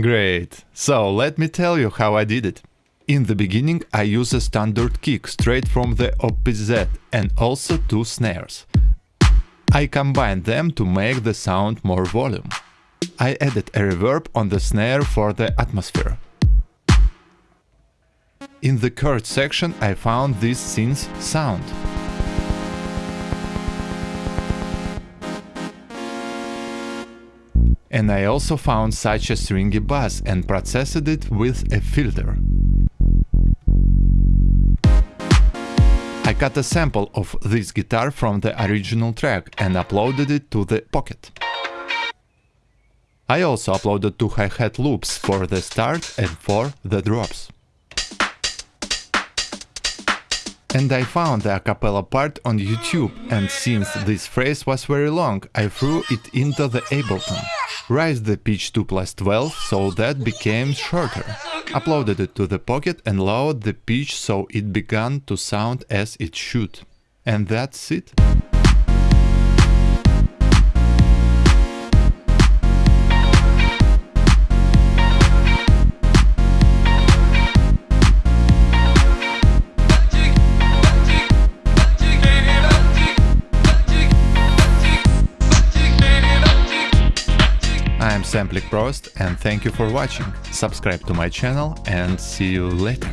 Great! So let me tell you how I did it. In the beginning I use a standard kick straight from the OPZ and also two snares. I combine them to make the sound more volume. I added a reverb on the snare for the atmosphere. In the chord section I found this synth sound. And I also found such a stringy bass and processed it with a filter. I cut a sample of this guitar from the original track and uploaded it to the Pocket. I also uploaded two hi-hat loops for the start and for the drops. And I found the acapella part on YouTube and since this phrase was very long, I threw it into the Ableton. Raised the pitch to plus 12 so that became shorter. Uploaded it to the Pocket and lowered the pitch so it began to sound as it should. And that's it. I'm Samplik Prost and thank you for watching. Subscribe to my channel and see you later.